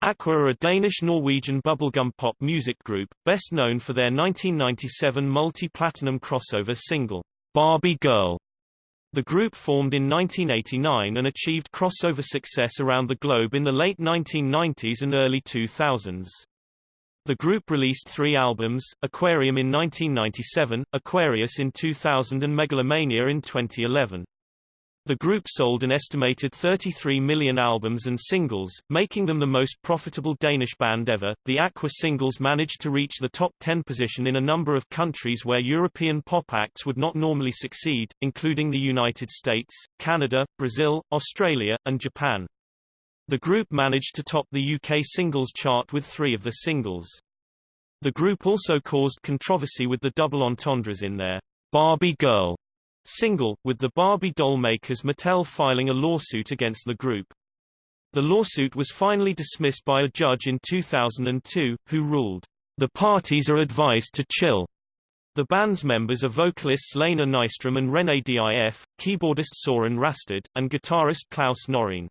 Aqua are a Danish-Norwegian bubblegum pop music group, best known for their 1997 multi-platinum crossover single, Barbie Girl. The group formed in 1989 and achieved crossover success around the globe in the late 1990s and early 2000s. The group released three albums, Aquarium in 1997, Aquarius in 2000 and Megalomania in 2011. The group sold an estimated 33 million albums and singles, making them the most profitable Danish band ever. The Aqua singles managed to reach the top 10 position in a number of countries where European pop acts would not normally succeed, including the United States, Canada, Brazil, Australia, and Japan. The group managed to top the UK singles chart with three of the singles. The group also caused controversy with the double entendres in their Barbie Girl single, with the Barbie doll makers Mattel filing a lawsuit against the group. The lawsuit was finally dismissed by a judge in 2002, who ruled, "...the parties are advised to chill." The band's members are vocalists Lena Nystrom and René Dif, keyboardist Soren Rasted, and guitarist Klaus Norreen.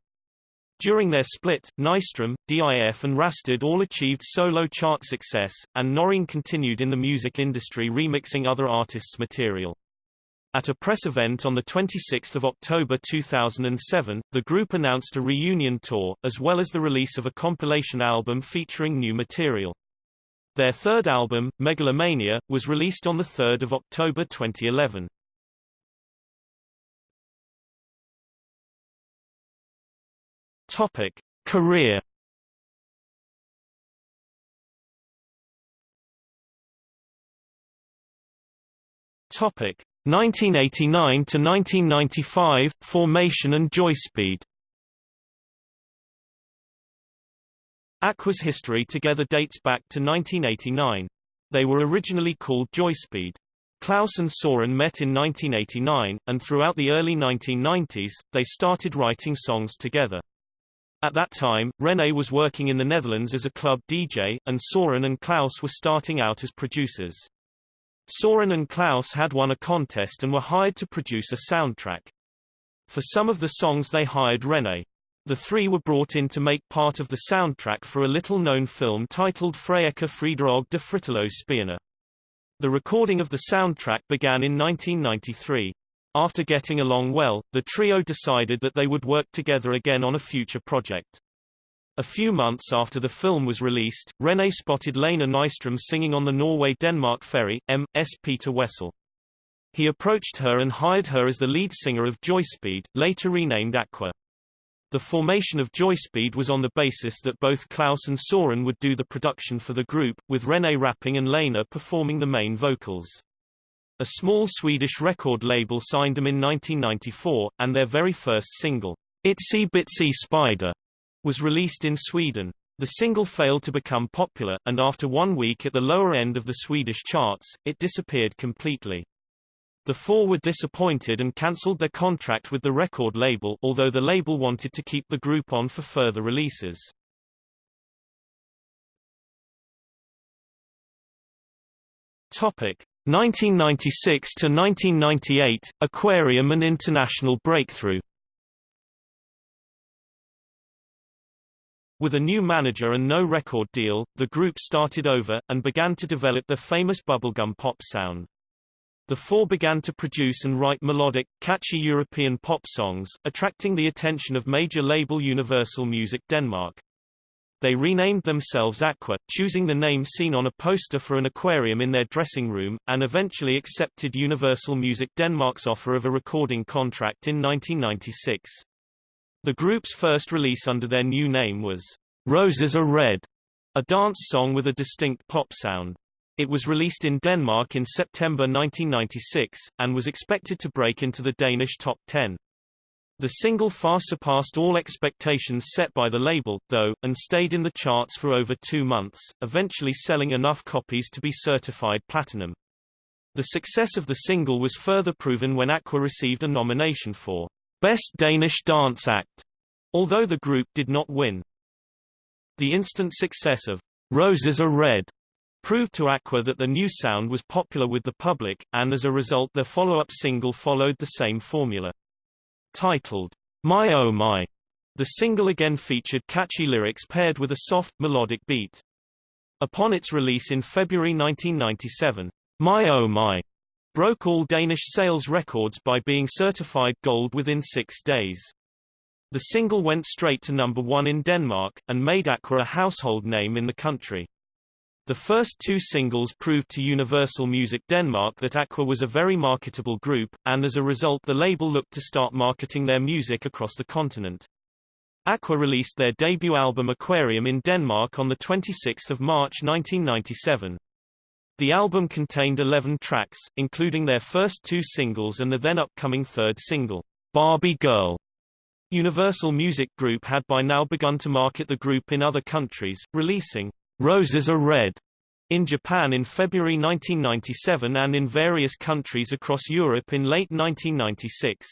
During their split, Nystrom, Dif and Rasted all achieved solo chart success, and Norreen continued in the music industry remixing other artists' material. At a press event on 26 October 2007, the group announced a reunion tour, as well as the release of a compilation album featuring new material. Their third album, Megalomania, was released on 3 October 2011. Topic. Career Topic. 1989 to 1995 Formation and Joyspeed Aqua's history together dates back to 1989. They were originally called Joyspeed. Klaus and Soren met in 1989, and throughout the early 1990s, they started writing songs together. At that time, René was working in the Netherlands as a club DJ, and Soren and Klaus were starting out as producers. Soren and Klaus had won a contest and were hired to produce a soundtrack. For some of the songs they hired René. The three were brought in to make part of the soundtrack for a little-known film titled Frederike Friderog de Spierne. The recording of the soundtrack began in 1993. After getting along well, the trio decided that they would work together again on a future project. A few months after the film was released, René spotted Lena Nystrom singing on the Norway-Denmark ferry, M.S. Peter Wessel. He approached her and hired her as the lead singer of Joyspeed, later renamed Aqua. The formation of Joyspeed was on the basis that both Klaus and Soren would do the production for the group, with René rapping and Lena performing the main vocals. A small Swedish record label signed them in 1994, and their very first single, Itsy Bitsy Spider, was released in Sweden. The single failed to become popular, and after one week at the lower end of the Swedish charts, it disappeared completely. The four were disappointed and cancelled their contract with the record label although the label wanted to keep the group on for further releases. Topic 1996 to 1998 Aquarium and International Breakthrough With a new manager and no record deal, the group started over, and began to develop their famous bubblegum pop sound. The four began to produce and write melodic, catchy European pop songs, attracting the attention of major label Universal Music Denmark. They renamed themselves Aqua, choosing the name seen on a poster for an aquarium in their dressing room, and eventually accepted Universal Music Denmark's offer of a recording contract in 1996. The group's first release under their new name was Roses Are Red, a dance song with a distinct pop sound. It was released in Denmark in September 1996, and was expected to break into the Danish top 10. The single far surpassed all expectations set by the label, though, and stayed in the charts for over two months, eventually selling enough copies to be certified platinum. The success of the single was further proven when Aqua received a nomination for Best Danish Dance Act, although the group did not win. The instant success of Roses Are Red proved to Aqua that the new sound was popular with the public, and as a result their follow-up single followed the same formula. Titled, My Oh My, The single again featured catchy lyrics paired with a soft, melodic beat. Upon its release in February 1997, My Oh My broke all Danish sales records by being certified gold within six days. The single went straight to number one in Denmark, and made Aqua a household name in the country. The first two singles proved to Universal Music Denmark that Aqua was a very marketable group, and as a result the label looked to start marketing their music across the continent. Aqua released their debut album Aquarium in Denmark on 26 March 1997. The album contained 11 tracks, including their first two singles and the then upcoming third single, Barbie Girl. Universal Music Group had by now begun to market the group in other countries, releasing Roses Are Red in Japan in February 1997 and in various countries across Europe in late 1996.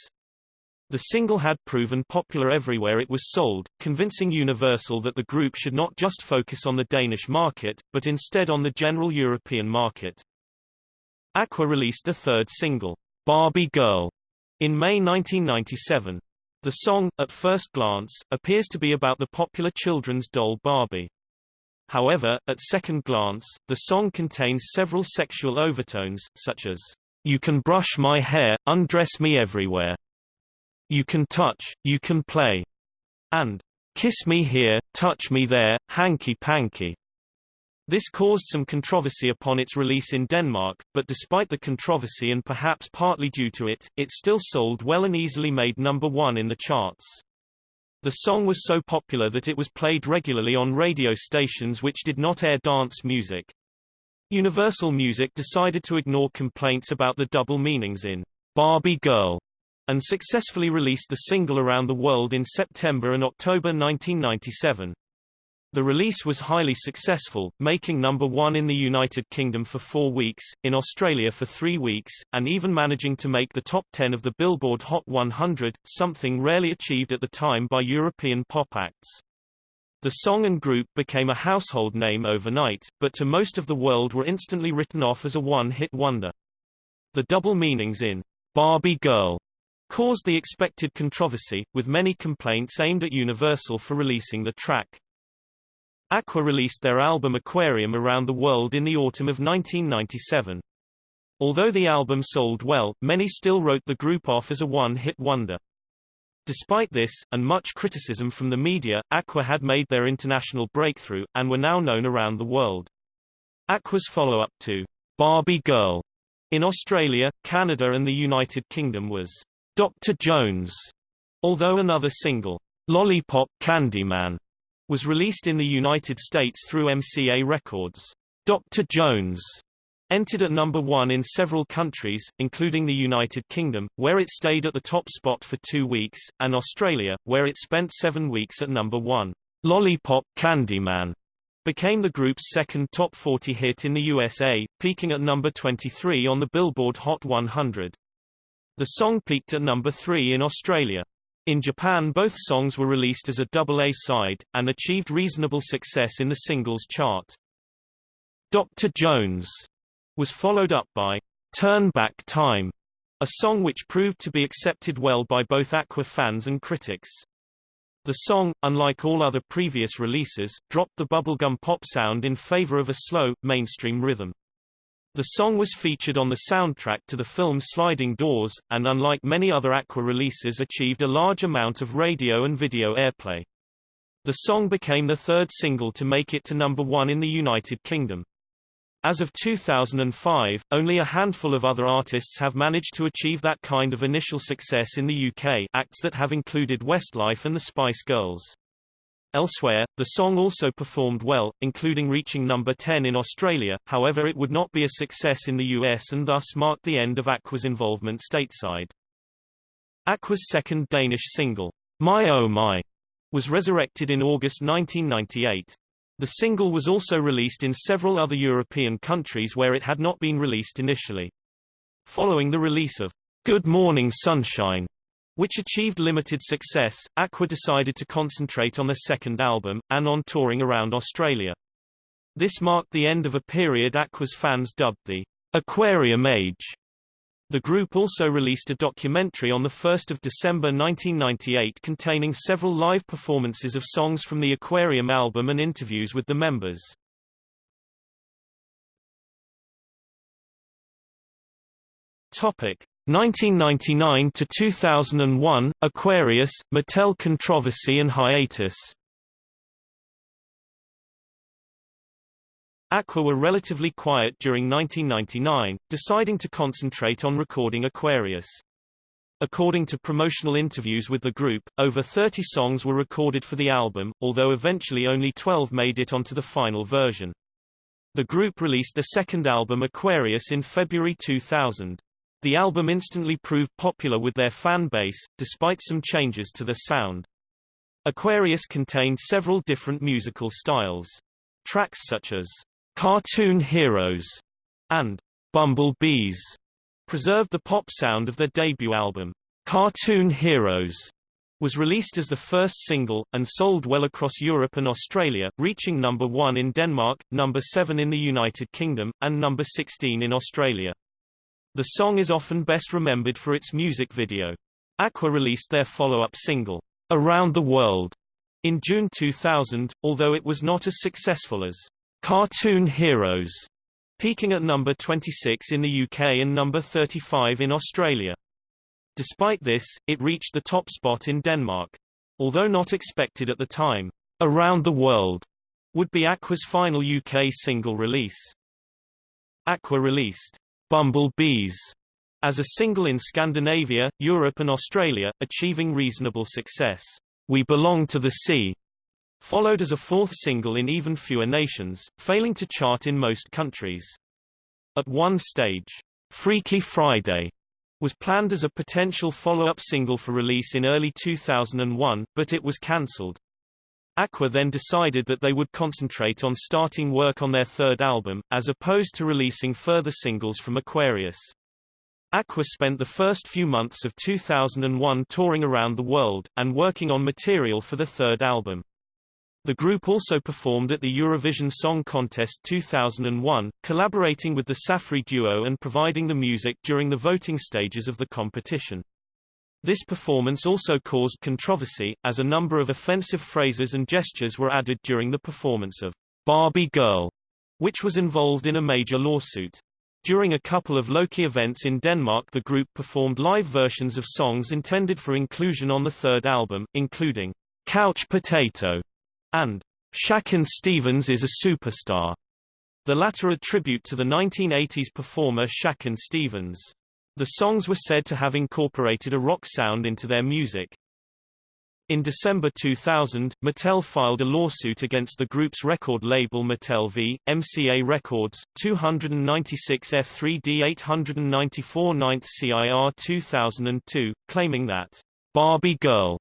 The single had proven popular everywhere it was sold, convincing Universal that the group should not just focus on the Danish market, but instead on the general European market. Aqua released the third single, Barbie Girl, in May 1997. The song, at first glance, appears to be about the popular children's doll Barbie. However, at second glance, the song contains several sexual overtones, such as, You can brush my hair, undress me everywhere. You can touch, you can play. And, Kiss me here, touch me there, hanky panky. This caused some controversy upon its release in Denmark, but despite the controversy and perhaps partly due to it, it still sold well and easily made number one in the charts. The song was so popular that it was played regularly on radio stations which did not air dance music. Universal Music decided to ignore complaints about the double meanings in Barbie Girl and successfully released the single around the world in September and October 1997. The release was highly successful, making number one in the United Kingdom for four weeks, in Australia for three weeks, and even managing to make the top 10 of the Billboard Hot 100, something rarely achieved at the time by European pop acts. The song and group became a household name overnight, but to most of the world were instantly written off as a one-hit wonder. The double meanings in Barbie Girl caused the expected controversy, with many complaints aimed at Universal for releasing the track. Aqua released their album Aquarium around the world in the autumn of 1997. Although the album sold well, many still wrote the group off as a one-hit wonder. Despite this, and much criticism from the media, Aqua had made their international breakthrough, and were now known around the world. Aqua's follow-up to Barbie Girl in Australia, Canada and the United Kingdom was Dr. Jones, although another single, Lollipop Candyman, was released in the United States through MCA Records. Dr. Jones entered at number one in several countries, including the United Kingdom, where it stayed at the top spot for two weeks, and Australia, where it spent seven weeks at number one. Lollipop Candyman became the group's second top 40 hit in the USA, peaking at number 23 on the Billboard Hot 100. The song peaked at number 3 in Australia. In Japan both songs were released as a double A-side, and achieved reasonable success in the singles chart. Dr. Jones was followed up by Turn Back Time, a song which proved to be accepted well by both Aqua fans and critics. The song, unlike all other previous releases, dropped the bubblegum pop sound in favor of a slow, mainstream rhythm. The song was featured on the soundtrack to the film Sliding Doors, and unlike many other Aqua releases achieved a large amount of radio and video airplay. The song became the third single to make it to number one in the United Kingdom. As of 2005, only a handful of other artists have managed to achieve that kind of initial success in the UK acts that have included Westlife and the Spice Girls. Elsewhere, the song also performed well, including reaching number 10 in Australia, however it would not be a success in the US and thus marked the end of Aqua's involvement stateside. Aqua's second Danish single, My Oh My, was resurrected in August 1998. The single was also released in several other European countries where it had not been released initially. Following the release of Good Morning Sunshine which achieved limited success, Aqua decided to concentrate on their second album, and on touring around Australia. This marked the end of a period Aqua's fans dubbed the Aquarium Age. The group also released a documentary on 1 December 1998 containing several live performances of songs from the Aquarium album and interviews with the members. Topic 1999 to 2001 Aquarius Mattel controversy and hiatus Aqua were relatively quiet during 1999, deciding to concentrate on recording Aquarius. According to promotional interviews with the group, over 30 songs were recorded for the album, although eventually only 12 made it onto the final version. The group released their second album Aquarius in February 2000. The album instantly proved popular with their fan base, despite some changes to the sound. Aquarius contained several different musical styles. Tracks such as Cartoon Heroes and Bumblebees preserved the pop sound of their debut album. Cartoon Heroes was released as the first single, and sold well across Europe and Australia, reaching number 1 in Denmark, number 7 in the United Kingdom, and number 16 in Australia. The song is often best remembered for its music video. Aqua released their follow-up single, Around the World, in June 2000, although it was not as successful as Cartoon Heroes, peaking at number 26 in the UK and number 35 in Australia. Despite this, it reached the top spot in Denmark. Although not expected at the time, Around the World would be Aqua's final UK single release. Aqua released Bumblebees as a single in Scandinavia, Europe and Australia, achieving reasonable success. We Belong to the Sea followed as a fourth single in even fewer nations, failing to chart in most countries. At one stage, Freaky Friday was planned as a potential follow-up single for release in early 2001, but it was cancelled. Aqua then decided that they would concentrate on starting work on their third album, as opposed to releasing further singles from Aquarius. Aqua spent the first few months of 2001 touring around the world, and working on material for the third album. The group also performed at the Eurovision Song Contest 2001, collaborating with the Safri duo and providing the music during the voting stages of the competition. This performance also caused controversy, as a number of offensive phrases and gestures were added during the performance of Barbie Girl, which was involved in a major lawsuit. During a couple of Loki events in Denmark the group performed live versions of songs intended for inclusion on the third album, including Couch Potato and Shakin' Stevens is a Superstar, the latter a tribute to the 1980s performer Shakin' Stevens. The songs were said to have incorporated a rock sound into their music. In December 2000, Mattel filed a lawsuit against the group's record label Mattel v. MCA Records, 296 F3D 894 9th CIR 2002, claiming that Barbie Girl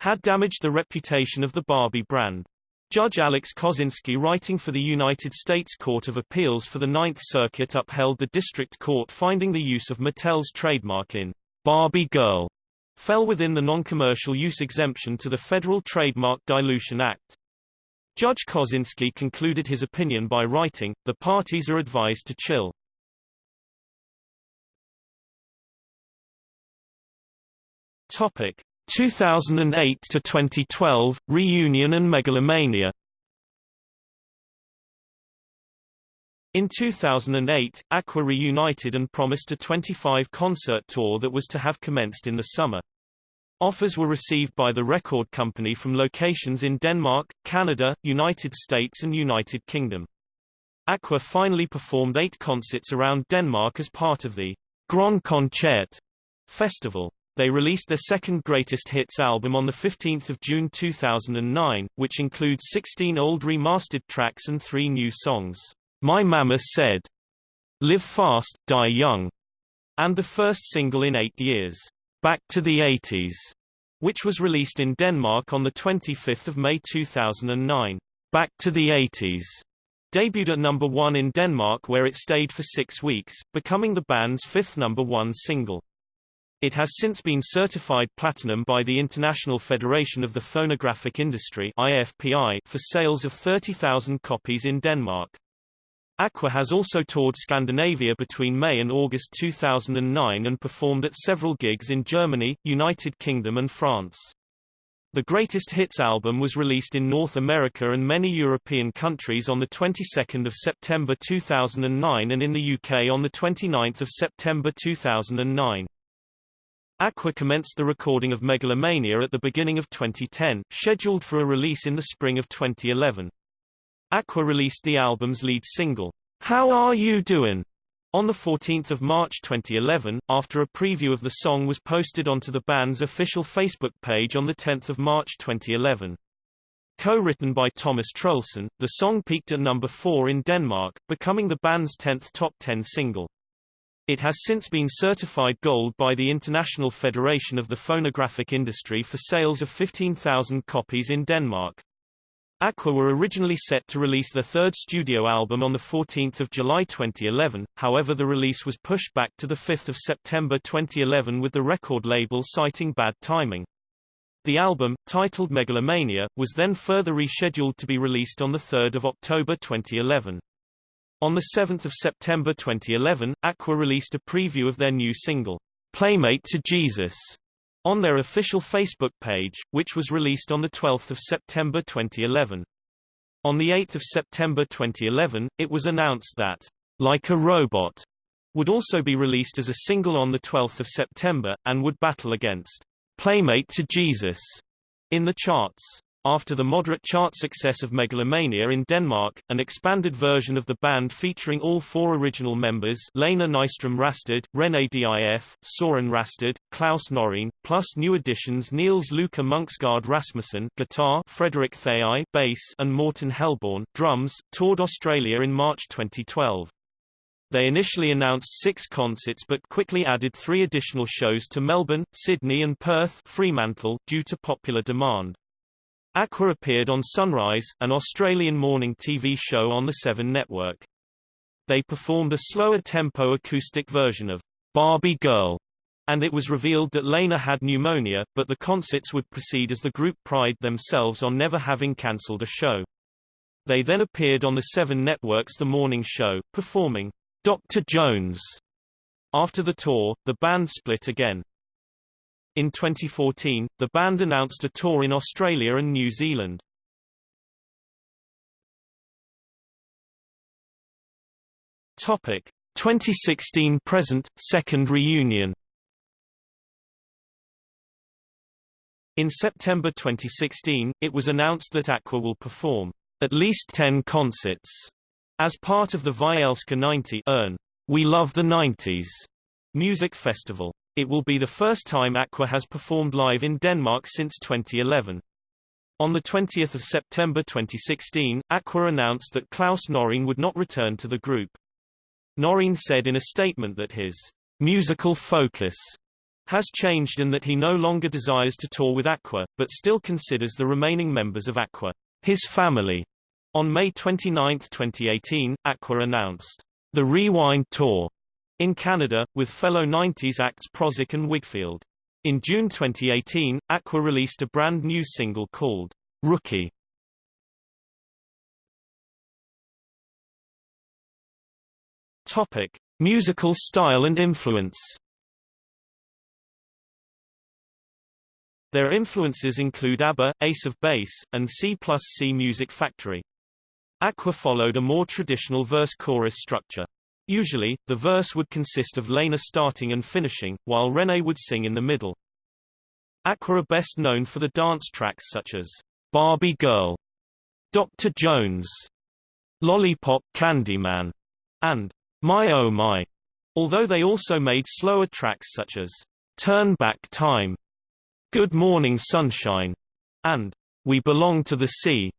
had damaged the reputation of the Barbie brand. Judge Alex Kozinski writing for the United States Court of Appeals for the Ninth Circuit upheld the district court finding the use of Mattel's trademark in Barbie Girl fell within the non-commercial use exemption to the Federal Trademark Dilution Act. Judge Kozinski concluded his opinion by writing, the parties are advised to chill. Topic. 2008 to 2012 Reunion and Megalomania In 2008, Aqua reunited and promised a 25-concert tour that was to have commenced in the summer. Offers were received by the record company from locations in Denmark, Canada, United States and United Kingdom. Aqua finally performed eight concerts around Denmark as part of the Grand Concert festival. They released their second greatest hits album on 15 June 2009, which includes 16 old remastered tracks and three new songs. My Mama Said, Live Fast, Die Young, and the first single in eight years, Back to the 80s, which was released in Denmark on 25 May 2009. Back to the 80s debuted at number one in Denmark where it stayed for six weeks, becoming the band's fifth number one single. It has since been certified platinum by the International Federation of the Phonographic Industry IFPI for sales of 30,000 copies in Denmark. Aqua has also toured Scandinavia between May and August 2009 and performed at several gigs in Germany, United Kingdom and France. The Greatest Hits album was released in North America and many European countries on the 22nd of September 2009 and in the UK on the 29th of September 2009. Aqua commenced the recording of Megalomania at the beginning of 2010, scheduled for a release in the spring of 2011. Aqua released the album's lead single, How Are You Doin'? on 14 March 2011, after a preview of the song was posted onto the band's official Facebook page on 10 March 2011. Co-written by Thomas Troelsen, the song peaked at number 4 in Denmark, becoming the band's 10th top 10 single. It has since been certified gold by the International Federation of the Phonographic Industry for sales of 15,000 copies in Denmark. Aqua were originally set to release their third studio album on 14 July 2011, however the release was pushed back to 5 September 2011 with the record label citing bad timing. The album, titled Megalomania, was then further rescheduled to be released on 3 October 2011. On 7 September 2011, Aqua released a preview of their new single, Playmate to Jesus, on their official Facebook page, which was released on 12 September 2011. On 8 September 2011, it was announced that Like a Robot would also be released as a single on 12 September, and would battle against Playmate to Jesus in the charts. After the moderate chart success of Megalomania in Denmark, an expanded version of the band featuring all four original members Lena Nystrom Rasted, René Dif, Søren Rasted, Klaus Norreen, plus new additions Niels Luca Munksgaard Rasmussen guitar, Frederick Thei bass, and Morten Hellborn drums, toured Australia in March 2012. They initially announced six concerts but quickly added three additional shows to Melbourne, Sydney and Perth Fremantle due to popular demand. Aqua appeared on Sunrise, an Australian morning TV show on the Seven Network. They performed a slower tempo acoustic version of Barbie Girl, and it was revealed that Lena had pneumonia, but the concerts would proceed as the group pride themselves on never having cancelled a show. They then appeared on the Seven Network's The Morning Show, performing Dr. Jones. After the tour, the band split again. In 2014, the band announced a tour in Australia and New Zealand. Topic 2016 present second reunion. In September 2016, it was announced that Aqua will perform at least 10 concerts as part of the Vi elsker 90'erne We Love the 90s music festival. It will be the first time Aqua has performed live in Denmark since 2011. On 20 September 2016, Aqua announced that Klaus Norreen would not return to the group. Norreen said in a statement that his musical focus has changed and that he no longer desires to tour with Aqua, but still considers the remaining members of Aqua his family. On May 29, 2018, Aqua announced the Rewind Tour in Canada, with fellow 90s acts Prozzäk and Wigfield. In June 2018, Aqua released a brand new single called Rookie. Topic: Musical style and influence. Their influences include ABBA, Ace of Base, and C plus C Music Factory. Aqua followed a more traditional verse-chorus structure. Usually, the verse would consist of Lena starting and finishing, while René would sing in the middle. Aqua are best known for the dance tracks such as Barbie Girl, Dr. Jones, Lollipop Candyman, and My Oh My, although they also made slower tracks such as Turn Back Time, Good Morning Sunshine, and We Belong to the Sea.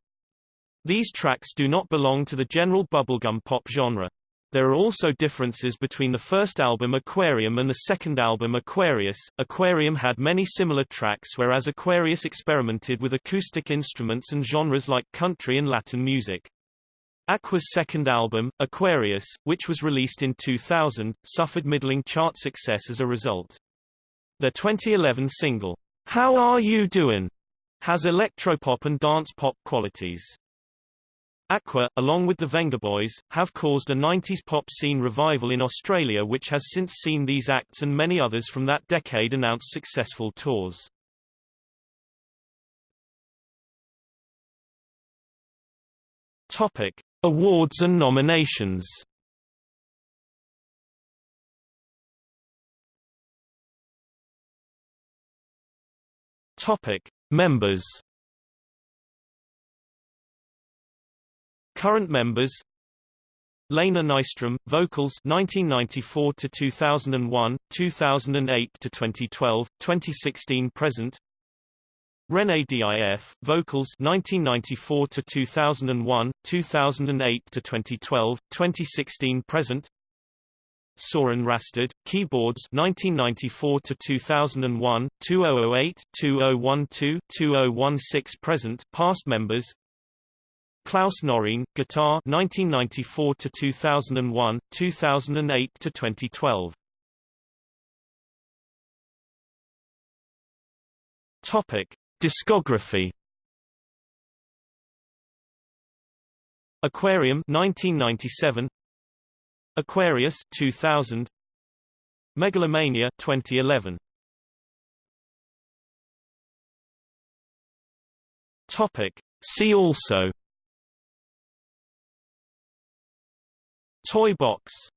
These tracks do not belong to the general bubblegum pop genre. There are also differences between the first album Aquarium and the second album Aquarius. Aquarium had many similar tracks whereas Aquarius experimented with acoustic instruments and genres like country and Latin music. Aqua's second album, Aquarius, which was released in 2000, suffered middling chart success as a result. Their 2011 single, How Are You Doin', has electropop and dance pop qualities. Aqua, along with the Vengaboys, have caused a 90s pop scene revival in Australia which has since seen these acts and many others from that decade announce successful tours. Topic: Awards and nominations. Topic: Members. Current members Lena Nystrom, vocals 1994 to 2001, 2008 to 2012, 2016 present. René DIF, vocals 1994 to 2001, 2008 to 2012, 2016 present. Soren Rasted, keyboards 1994 to 2001, 2008, 2012, 2016 present, past members Klaus Norreen, guitar 1994 to 2001, 2008 to 2012. Topic: Discography. Aquarium 1997, Aquarius 2000, Megalomania 2011. Topic: See also Toy box